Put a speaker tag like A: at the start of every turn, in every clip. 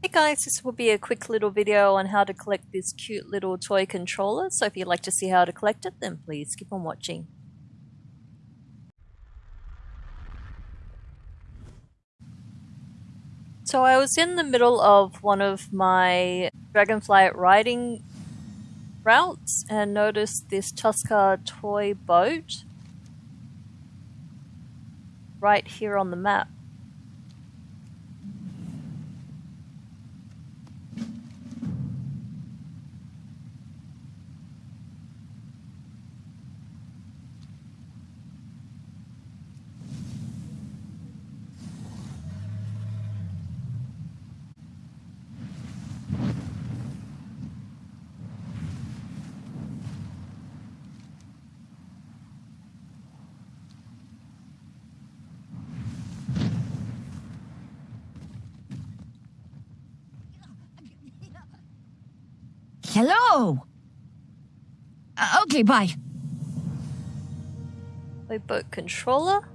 A: Hey guys, this will be a quick little video on how to collect this cute little toy controller. So if you'd like to see how to collect it, then please keep on watching. So I was in the middle of one of my Dragonfly riding routes and noticed this Tuskar toy boat right here on the map.
B: Hello. Uh, okay, bye.
A: Toy boat controller.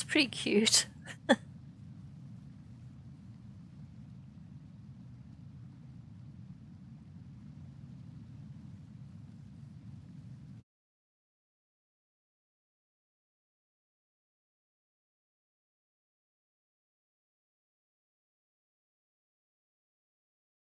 A: It's pretty cute.